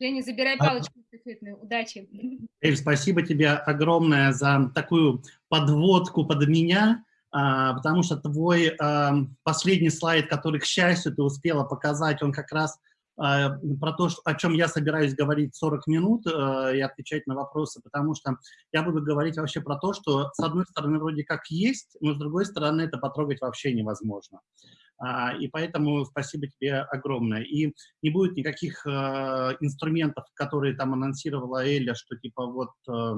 Женя, забирай а палочку эстафетную. Удачи. Эль, спасибо тебе огромное за такую подводку под меня, а, потому что твой а, последний слайд, который, к счастью, ты успела показать, он как раз про то, о чем я собираюсь говорить 40 минут и отвечать на вопросы, потому что я буду говорить вообще про то, что с одной стороны вроде как есть, но с другой стороны это потрогать вообще невозможно. А, и поэтому спасибо тебе огромное. И не будет никаких э, инструментов, которые там анонсировала Эля, что типа вот, э,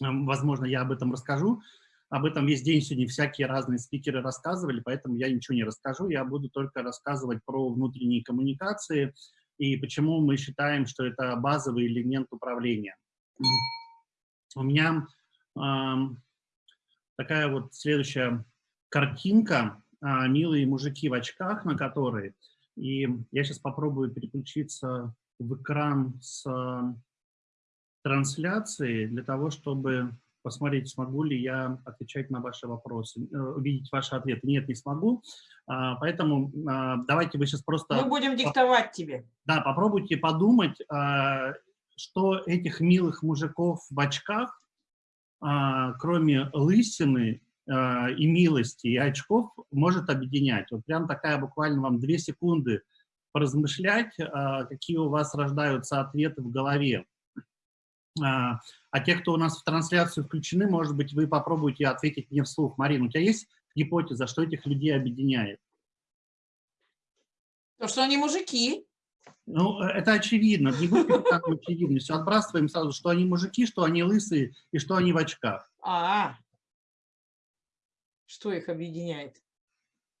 возможно, я об этом расскажу. Об этом весь день сегодня всякие разные спикеры рассказывали, поэтому я ничего не расскажу. Я буду только рассказывать про внутренние коммуникации и почему мы считаем, что это базовый элемент управления. У меня э, такая вот следующая картинка а, милые мужики в очках, на которые. И я сейчас попробую переключиться в экран с трансляции для того, чтобы посмотреть, смогу ли я отвечать на ваши вопросы, э, увидеть ваши ответы. Нет, не смогу. А, поэтому а, давайте вы сейчас просто... Мы будем диктовать тебе. Да, попробуйте подумать, а, что этих милых мужиков в очках, кроме лысины, и милости, и очков может объединять. Вот прям такая буквально вам две секунды поразмышлять, какие у вас рождаются ответы в голове. А, а те, кто у нас в трансляцию включены, может быть, вы попробуйте ответить мне вслух. Марина, у тебя есть гипотеза, что этих людей объединяет? То, что они мужики. Ну, э, это очевидно, не будет так очевидно. Все, отбрасываем сразу, что они мужики, что они лысые и что они в очках. А, -а, -а. Что их объединяет?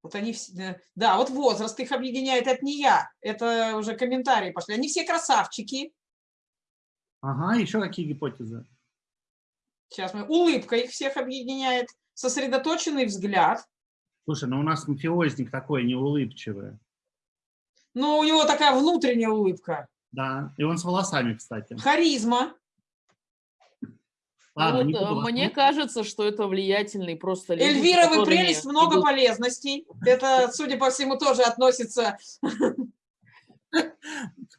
Вот они все, да, вот возраст их объединяет, это не я, это уже комментарии пошли. Они все красавчики. Ага, еще какие гипотезы? Сейчас мы, улыбка их всех объединяет, сосредоточенный взгляд. Слушай, ну у нас мафиозник такой, не улыбчивый. Ну, у него такая внутренняя улыбка. Да, и он с волосами, кстати. Харизма. Ладно, вот, э, мне кажется, что это влиятельный просто люди, Эльвира, вы прелесть, много идут... полезностей. Это, судя по всему, тоже относится...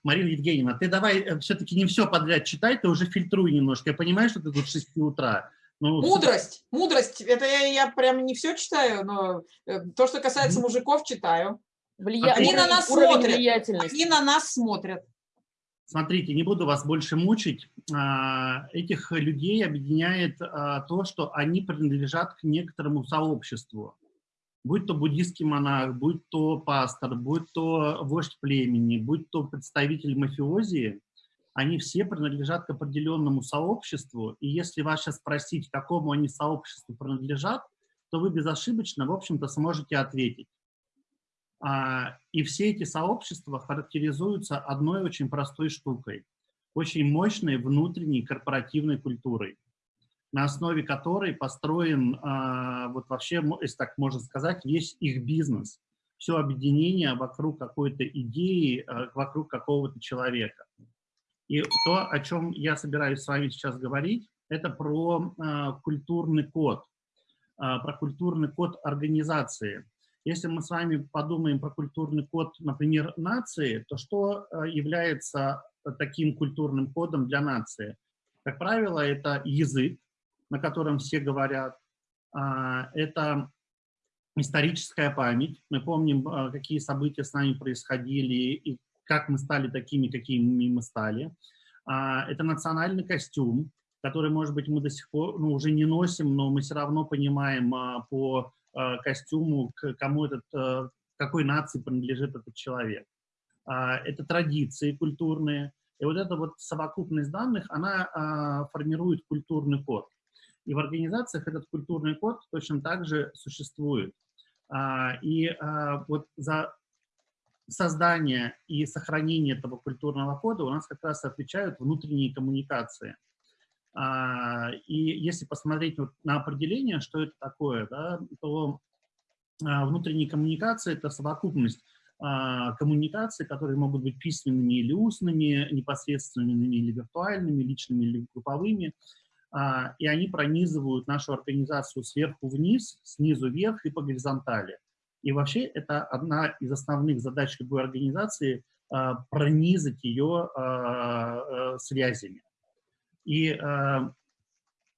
Марина Евгеньевна, ты давай э, все-таки не все подряд читай, ты уже фильтруй немножко. Я понимаю, что ты тут с 6 утра. Ну, мудрость, мудрость. Это я, я прям не все читаю, но э, то, что касается мужиков, читаю. Влия... Они уровень, на нас смотрят. Они на нас смотрят. Смотрите, не буду вас больше мучить. А, этих людей объединяет а, то, что они принадлежат к некоторому сообществу. Будь то буддийский монах, будь то пастор, будь то вождь племени, будь то представитель мафиозии, они все принадлежат к определенному сообществу. И если вас сейчас спросить, какому они сообществу принадлежат, то вы безошибочно, в общем-то, сможете ответить. А, и все эти сообщества характеризуются одной очень простой штукой, очень мощной внутренней корпоративной культурой, на основе которой построен, а, вот вообще, если так можно сказать, весь их бизнес, все объединение вокруг какой-то идеи, а, вокруг какого-то человека. И то, о чем я собираюсь с вами сейчас говорить, это про культурный код, про культурный код организации – если мы с вами подумаем про культурный код, например, нации, то что является таким культурным кодом для нации? Как правило, это язык, на котором все говорят, а, это историческая память. Мы помним, э, какие события с нами происходили и как мы стали такими, какими мы стали. А, это национальный костюм, который, может быть, мы до сих пор ну, уже не носим, но мы все равно понимаем а, по костюму, к кому этот, какой нации принадлежит этот человек. А, это традиции культурные. И вот эта вот совокупность данных, она а, формирует культурный код. И в организациях этот культурный код точно так же существует. А, и вот за создание и сохранение этого культурного кода у нас как раз отвечают внутренние коммуникации. А, и если посмотреть вот на определение, что это такое, да, то а, внутренние коммуникации – это совокупность а, коммуникаций, которые могут быть письменными или устными, непосредственными или виртуальными, личными или групповыми, и они пронизывают нашу организацию сверху вниз, снизу вверх и по горизонтали. И вообще это одна из основных задач любой организации а, пронизать ее связями. И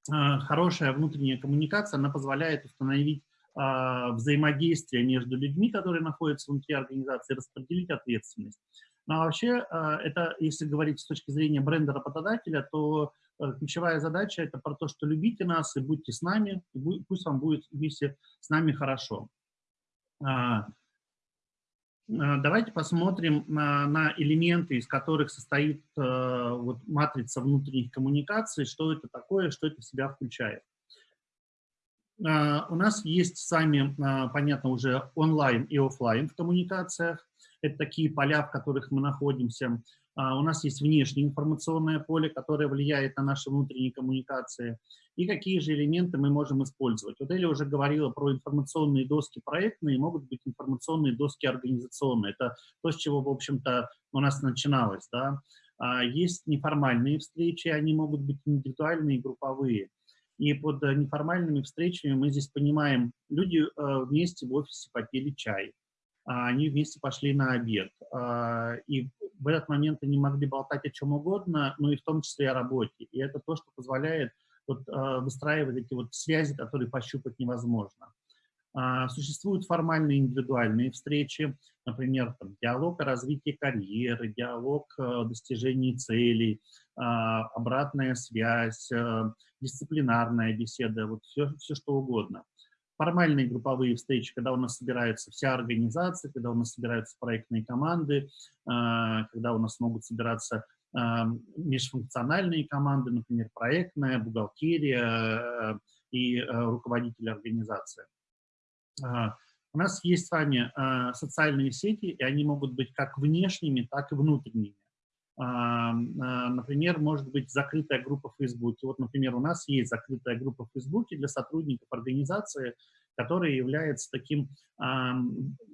хорошая внутренняя коммуникация, она позволяет установить взаимодействие между людьми, которые находятся внутри организации, распределить ответственность. Ну, а вообще, это, если говорить с точки зрения бренда работодателя, то Э, ключевая задача – это про то, что любите нас и будьте с нами, и пусть вам будет вместе с нами хорошо. А, а, давайте посмотрим на, на элементы, из которых состоит э, вот, матрица внутренних коммуникаций, что это такое, что это в себя включает. А, у нас есть сами, понятно, уже онлайн и офлайн в коммуникациях. Это такие поля, в которых мы находимся. А, у нас есть внешнее информационное поле, которое влияет на наши внутренние коммуникации. И какие же элементы мы можем использовать. Вот Эля уже говорила про информационные доски проектные, могут быть информационные доски организационные. Это то, с чего, в общем-то, у нас начиналось. Да? А, есть неформальные встречи, они могут быть индивидуальные групповые. И под неформальными встречами мы здесь понимаем, люди э, вместе в офисе попили чай, а, они вместе пошли на обед. И в этот момент они могли болтать о чем угодно, но и в том числе о работе. И это то, что позволяет вот, э, выстраивать эти вот связи, которые пощупать невозможно. А, существуют формальные индивидуальные встречи, например, там, диалог о развитии карьеры, диалог о достижении целей, а, обратная связь, э, дисциплинарная беседа, вот все, все что угодно формальные групповые встречи, когда у нас собирается вся организация, когда у нас собираются проектные команды, а, когда у нас могут собираться а, межфункциональные команды, например, проектная, бухгалтерия э, и э, руководитель организации. У нас есть с вами социальные сети, и они могут быть как внешними, так и внутренними. Например, может быть закрытая группа в Фейсбуке. Вот, например, у нас есть закрытая группа в Фейсбуке для сотрудников организации, которая является таким,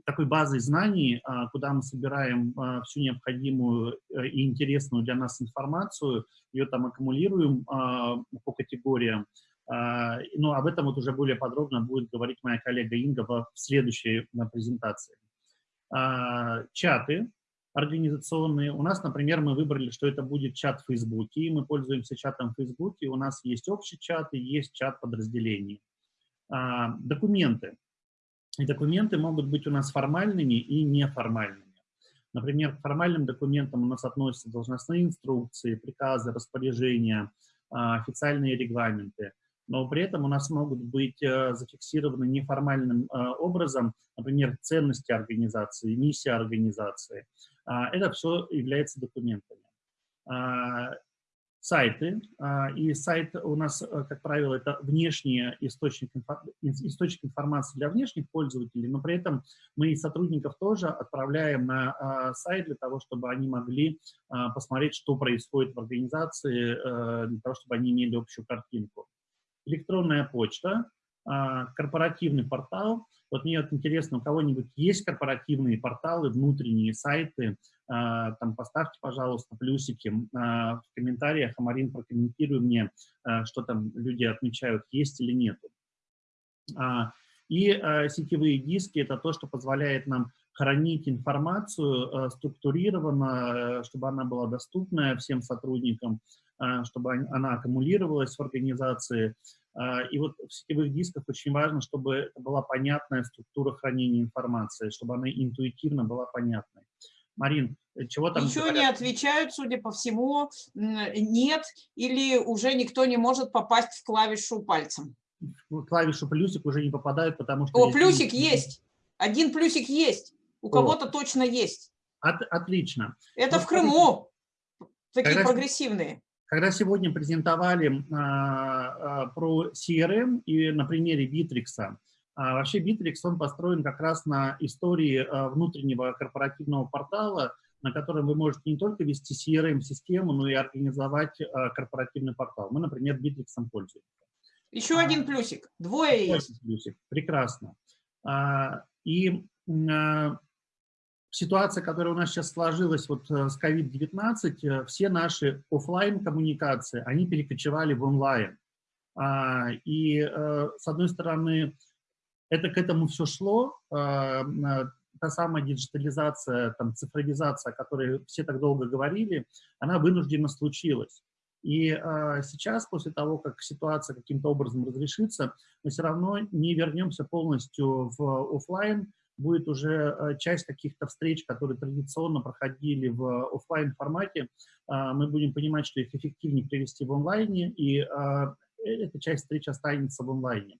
такой базой знаний, а, куда мы собираем а, всю необходимую э, и интересную для нас информацию, ее там аккумулируем а, по категориям. Но об этом вот уже более подробно будет говорить моя коллега Инга в следующей презентации. Чаты организационные. У нас, например, мы выбрали, что это будет чат в Фейсбуке, и мы пользуемся чатом в Фейсбуке. У нас есть общий чат и есть чат подразделений. А, документы. И документы могут быть у нас формальными и неформальными. Например, к формальным документам у нас относятся должностные инструкции, приказы, распоряжения, а, официальные регламенты но при этом у нас могут быть э, зафиксированы неформальным э, образом, например, ценности организации, миссия организации. А, это все является документами. А, сайты, а, и сайт у нас, э, как правило, это внешний источник, источник информации для внешних пользователей, но при этом мы и сотрудников тоже отправляем на сайт для того, чтобы они могли посмотреть, что происходит в организации, для того, чтобы они имели общую картинку электронная почта, корпоративный портал. Вот мне вот интересно, у кого-нибудь есть корпоративные порталы, внутренние сайты, а, там поставьте, пожалуйста, плюсики а, в комментариях, а Марин прокомментируй мне, что там люди отмечают, есть или нет. И сетевые диски – это то, что позволяет нам хранить информацию структурированно, чтобы она была доступна всем сотрудникам, а, чтобы она аккумулировалась в организации. А, и вот в сетевых дисках очень важно, чтобы это была понятная структура хранения информации, чтобы она интуитивно была понятной. Марин, чего там? Ничего говорят? не отвечают, судя по всему, нет, или уже никто не может попасть в клавишу пальцем. В клавишу плюсик уже не попадают, потому что... О, плюсик есть! Один плюсик есть. У кого-то точно есть. От, отлично. Это вот в Крыму. Такие прогрессивные. Когда сегодня презентовали а, а, про CRM и на примере Bittrex, а, вообще Bittrex, он построен как раз на истории внутреннего корпоративного портала, на котором вы можете не только вести CRM-систему, но и организовать корпоративный портал. Мы, например, Bittrex пользуемся. Еще один плюсик, двое есть. Плюсик. Прекрасно. И ситуация, которая у нас сейчас сложилась вот э, с COVID-19, э, все наши офлайн коммуникации, они перекочевали в онлайн. А, и, э, с одной стороны, это к этому все шло, потому та самая диджитализация, там, цифровизация, о которой все так долго говорили, она вынуждена случилась. И э, сейчас, после того, как ситуация каким-то образом разрешится, мы все равно не вернемся полностью в офлайн, будет уже э, часть каких-то встреч, которые традиционно проходили в офлайн формате, э, мы будем понимать, что их эффективнее привести в онлайне, и э, эта часть встреч останется в онлайне.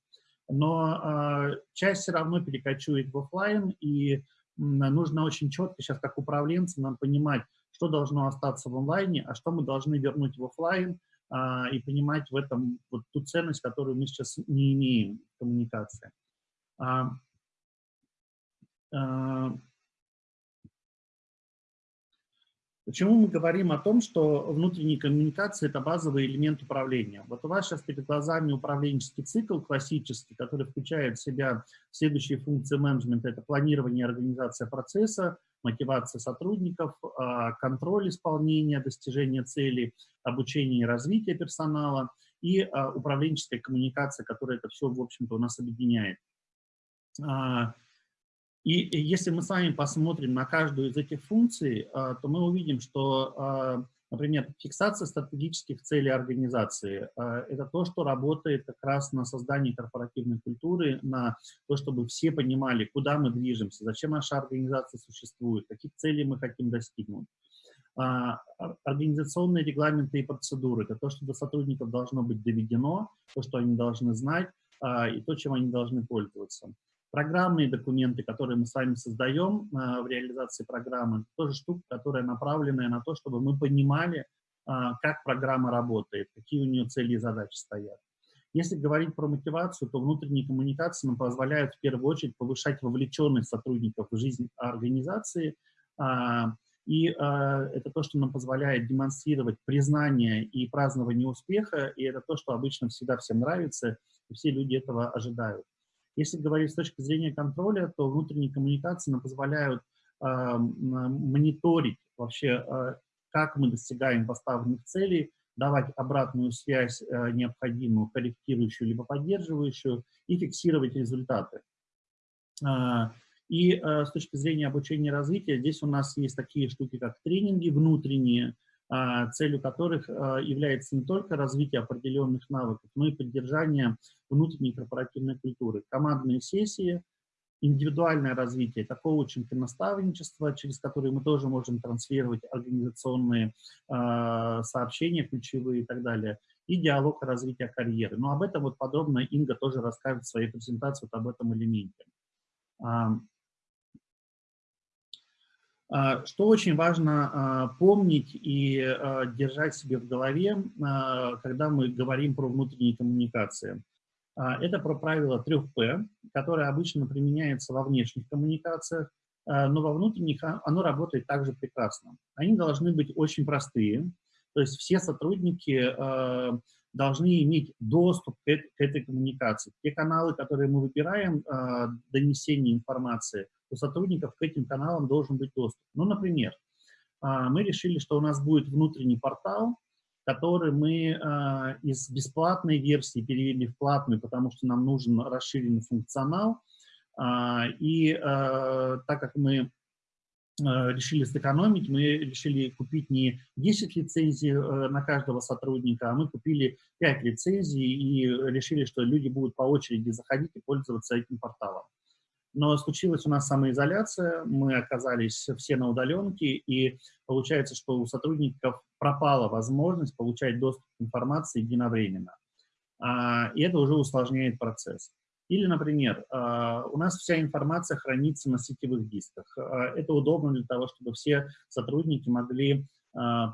Но часть все равно перекочует в офлайн, и нужно очень четко сейчас, как управленцам, нам понимать, что должно остаться в онлайне, а что мы должны вернуть в офлайн, и понимать в этом вот ту ценность, которую мы сейчас не имеем в коммуникации. А, почему мы говорим о том, что внутренняя коммуникация – это базовый элемент управления? Вот у вас сейчас перед глазами управленческий цикл классический, который включает в себя следующие функции менеджмента – это планирование и организация процесса, мотивация сотрудников, а, контроль исполнения, достижения целей, обучение и развитие персонала и а, управленческая коммуникация, которая это все, в общем-то, у нас объединяет. И если мы с вами посмотрим на каждую из этих функций, а, то мы увидим, что, а, например, фиксация стратегических целей организации а, – это то, что работает как раз на создании корпоративной культуры, на то, чтобы все понимали, куда мы движемся, зачем наша организация существует, каких целей мы хотим достигнуть. Организационные регламенты и процедуры – это то, что до сотрудников должно быть доведено, то, что они должны знать, и то, чем они должны пользоваться. Программные документы, которые мы с вами создаем а, в реализации программы, тоже штука, которая направленная на то, чтобы мы понимали, а, как программа работает, какие у нее цели и задачи стоят. Если говорить про мотивацию, то внутренние коммуникации нам позволяют в первую очередь повышать вовлеченность сотрудников в жизнь организации, а, и это то, что нам позволяет демонстрировать признание и празднование успеха, и это то, что обычно всегда всем нравится, и все люди этого ожидают. Если говорить с точки зрения контроля, то внутренние коммуникации нам позволяют э, мониторить вообще, э, как мы достигаем поставленных целей, давать обратную связь э, необходимую, корректирующую либо поддерживающую, и фиксировать результаты. Э, и с точки зрения обучения и развития, здесь у нас есть такие штуки, как тренинги внутренние, целью которых а, является не только развитие определенных навыков, но и поддержание внутренней корпоративной культуры. Командные сессии, индивидуальное развитие, это коучинг и наставничество, через которые мы тоже можем транслировать организационные э, сообщения ключевые и так далее, и диалог развития карьеры. Но об этом вот подробно Инга тоже расскажет в своей презентации вот об этом элементе. А, что очень важно а, помнить и а, держать себе в голове, когда мы говорим про внутренние коммуникации. Это про правило 3П, которое обычно применяется во внешних коммуникациях, но во внутренних оно работает также прекрасно. Они должны быть очень простые, то есть все сотрудники должны иметь доступ к этой коммуникации. Те каналы, которые мы выбираем, донесение информации – у сотрудников к этим каналам должен быть доступ. Ну, например, а, мы решили, что у нас будет внутренний портал, который мы а, из бесплатной версии перевели в платную, потому что нам нужен расширенный функционал. А, и так как мы решили сэкономить, мы решили купить не 10 лицензий э, на каждого сотрудника, а мы купили 5 лицензий и решили, что люди будут по очереди заходить и пользоваться этим порталом. Но случилась у нас самоизоляция, мы оказались все на удаленке, и получается, что у сотрудников пропала возможность получать доступ к информации единовременно. А, и это уже усложняет процесс. Или, например, а, у нас вся информация хранится на сетевых дисках. А, это удобно для того, чтобы все сотрудники могли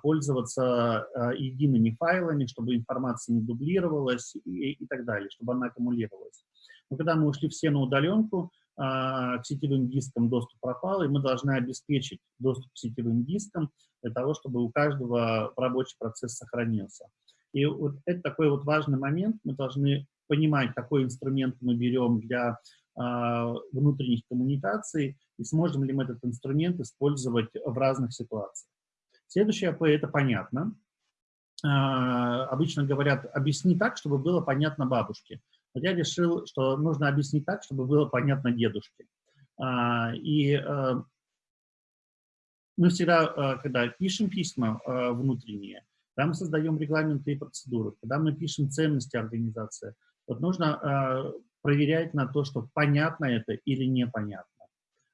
пользоваться едиными файлами, чтобы информация не дублировалась и, и так далее, чтобы она аккумулировалась. Но когда мы ушли все на удаленку, к сетевым дискам доступ пропал, и мы должны обеспечить доступ к сетевым дискам для того, чтобы у каждого рабочий процесс сохранился. И вот это такой вот важный момент. Мы должны понимать, какой инструмент мы берем для э, внутренних коммуникаций и сможем ли мы этот инструмент использовать в разных ситуациях. Следующее АП – это понятно. Э, обычно говорят, объясни так, чтобы было понятно бабушке. Вот я решил, что нужно объяснить так, чтобы было понятно дедушке. А, И мы всегда, когда пишем письма внутренние, когда мы создаем регламенты и процедуры, когда мы пишем ценности организации, вот нужно э, проверять на то, что понятно это или непонятно.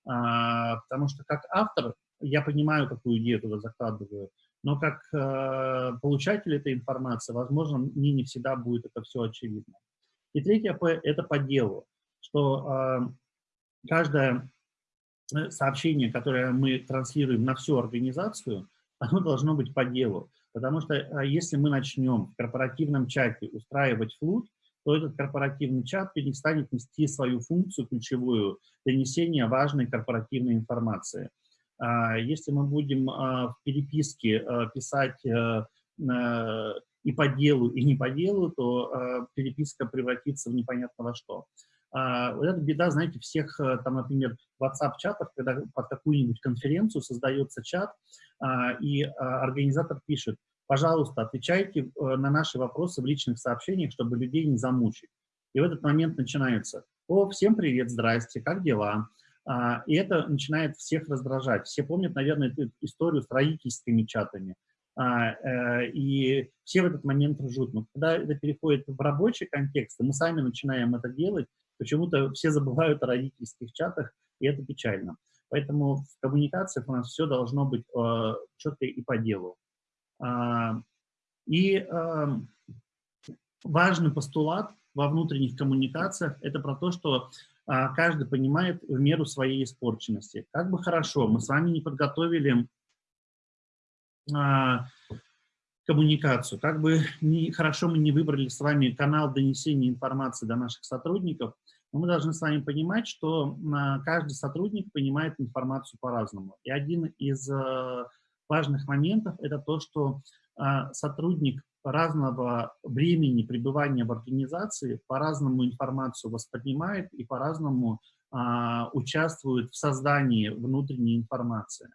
А, Потому что как автор я понимаю, какую идею туда закладываю, но как получатель этой информации, возможно, мне не всегда будет это все очевидно. И третье П – это по делу, что каждое Э, сообщение, которое мы транслируем на всю организацию, оно должно быть по делу. Потому что если мы начнем в корпоративном чате устраивать флут, то этот корпоративный чат перестанет нести свою функцию ключевую донесения важной корпоративной информации. А, если мы будем а, в переписке писать э, и по делу, и не по делу, то переписка превратится в непонятно во что. А, вот эта беда, знаете, всех, э, там, например, WhatsApp-чатов, когда под какую-нибудь конференцию создается чат, а, и а, организатор пишет, пожалуйста, отвечайте э, на наши вопросы в личных сообщениях, чтобы людей не замучить. И в этот момент начинается, о, всем привет, здрасте, как дела? И это начинает всех раздражать. Все помнят, наверное, эту историю с родительскими чатами. Э, и все в этот момент ржут. Но когда это переходит в рабочий контекст, мы сами начинаем это делать, Почему-то все забывают о родительских чатах, и это печально. Поэтому в коммуникациях у нас все должно быть э, четко и по делу. А, и э, важный постулат во внутренних коммуникациях – это про то, что э, каждый понимает в меру своей испорченности. Как бы хорошо, мы с вами не подготовили э, коммуникацию. Как бы не, хорошо мы не выбрали с вами канал донесения информации до наших сотрудников, но мы должны с вами понимать, что а, каждый сотрудник понимает информацию по-разному. И один из э, важных моментов – это то, что а, сотрудник разного времени пребывания в организации по-разному информацию воспринимает и по-разному а, участвует в создании внутренней информации.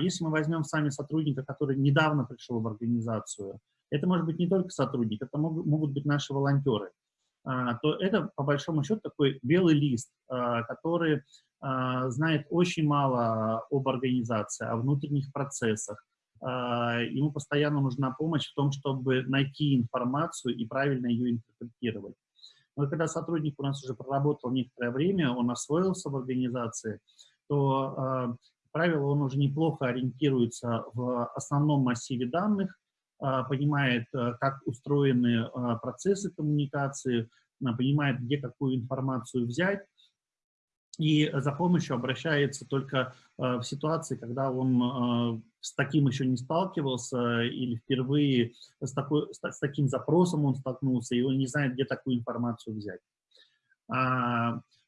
Если мы возьмем с вами сотрудника, который недавно пришел в организацию, это может быть не только сотрудник, это могут быть наши волонтеры, то это, по большому счету, такой белый лист, который знает очень мало об организации, о внутренних процессах. Ему постоянно нужна помощь в том, чтобы найти информацию и правильно ее интерпретировать. Но когда сотрудник у нас уже проработал некоторое время, он освоился в организации, то правило, он уже неплохо ориентируется в основном массиве данных, а, понимает, как устроены а, процессы коммуникации, а, понимает, где какую информацию взять, и за помощью обращается только в ситуации, когда он с таким еще не сталкивался или впервые с, такой, с таким запросом он столкнулся, и он не знает, где такую информацию взять.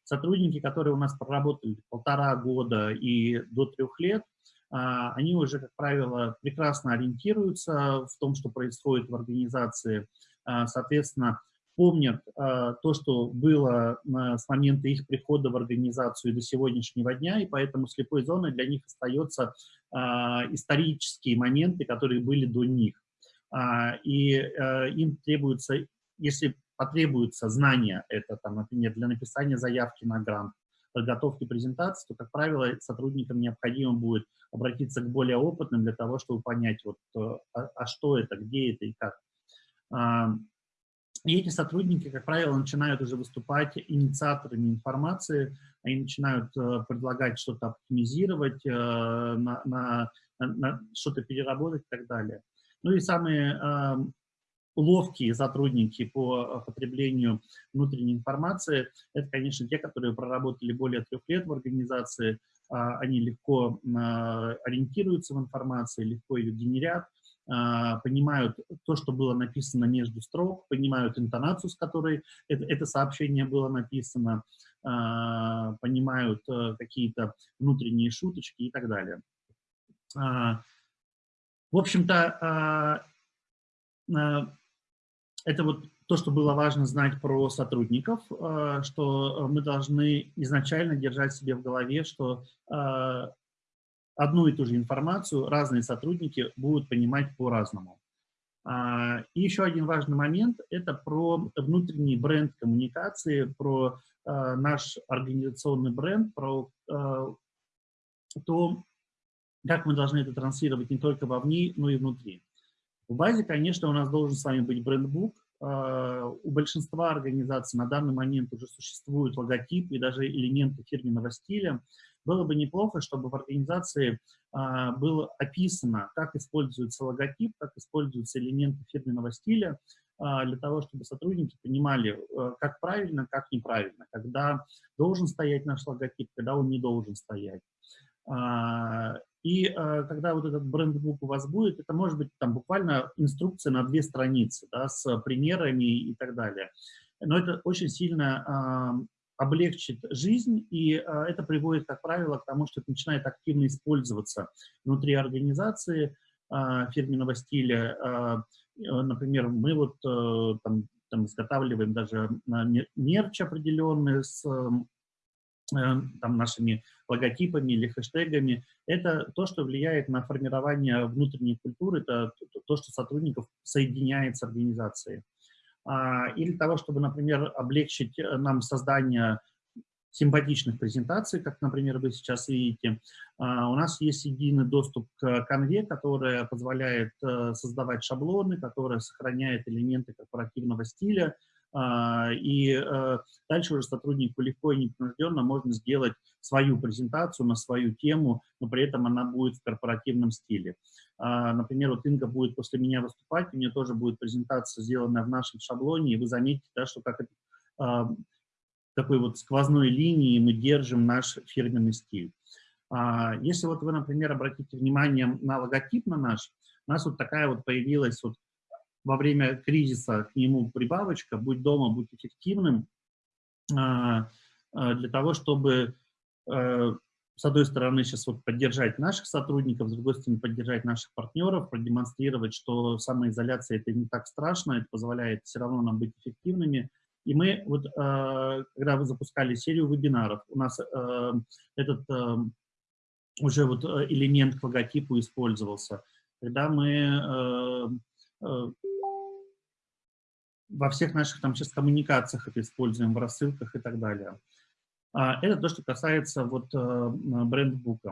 Сотрудники, которые у нас проработали полтора года и до трех лет, а, они уже, как правило, прекрасно ориентируются в том, что происходит в организации, а, соответственно, помнят а, то, что было с момента их прихода в организацию до сегодняшнего дня, и поэтому слепой зоной для них остаются исторические моменты, которые были до них. И им требуется, если потребуются знания, это, там, например, для написания заявки на грант, подготовки презентации, то, как правило, сотрудникам необходимо будет обратиться к более опытным для того, чтобы понять, вот, э, а, а что это, где это и как. И эти сотрудники, как правило, начинают уже выступать инициаторами информации, они начинают э, предлагать что-то оптимизировать, э, на, на, на что-то переработать и так далее. Ну и самые ловкие сотрудники по э, потреблению внутренней информации, это, конечно, те, которые проработали более трех лет в организации, а, они легко а, ориентируются в информации, легко ее генерят, понимают то, что было написано между строк, понимают интонацию, с которой это, это сообщение было написано, понимают э, какие-то внутренние шуточки и так далее. В общем-то, это вот то, что было важно знать про сотрудников, что мы должны изначально держать себе в голове, что одну и ту же информацию разные сотрудники будут понимать по-разному. А, И еще один важный момент – это про внутренний бренд коммуникации, про а, наш организационный бренд, про а, то, как мы должны это транслировать не только вовне, но и внутри. В базе, конечно, у нас должен с вами быть брендбук. У большинства организаций на данный момент уже существует логотип и даже элементы фирменного стиля. Было бы неплохо, чтобы в организации а, было описано, как используется логотип, как используются элементы фирменного стиля, а, для того, чтобы сотрудники понимали, а, как правильно, как неправильно, когда должен стоять наш логотип, когда он не должен стоять. А, и а, когда вот этот брендбук у вас будет, это может быть там буквально инструкция на две страницы, да, с примерами и так далее. Но это очень сильно облегчит жизнь, и а, это приводит, как правило, к тому, что это начинает активно использоваться внутри организации а, фирменного стиля. А, например, мы вот а, там, там изготавливаем даже мерч определенный с там, нашими логотипами или хэштегами, это то, что влияет на формирование внутренней культуры, это то, что сотрудников соединяет с организацией. А, или того, чтобы, например, облегчить э, нам создание симпатичных презентаций, как, например, вы сейчас видите. А, у нас есть единый доступ к конве, которая позволяет э, создавать шаблоны, которая сохраняет элементы корпоративного стиля, а, и э, дальше уже сотруднику легко и непринужденно можно сделать свою презентацию на свою тему, но при этом она будет в корпоративном стиле. А, например, вот Инга будет после меня выступать, у нее тоже будет презентация, сделанная в нашем шаблоне, и вы заметите, да, что как это, а, такой вот сквозной линии мы держим наш фирменный стиль. Если вот вы, например, обратите внимание на логотип на наш, у нас вот такая вот появилась вот во время кризиса к нему прибавочка «Будь дома, будь эффективным» а, а, для того, чтобы, с одной стороны, сейчас вот поддержать наших сотрудников, с другой стороны, поддержать наших партнеров, продемонстрировать, что самоизоляция – это не так страшно, это позволяет все равно нам быть эффективными. И мы, вот, э, когда вы запускали серию вебинаров, у нас э, этот уже вот элемент к логотипу использовался. Когда мы во всех наших там сейчас коммуникациях это используем, в рассылках и так далее. А, это то, что касается вот э, брендбука.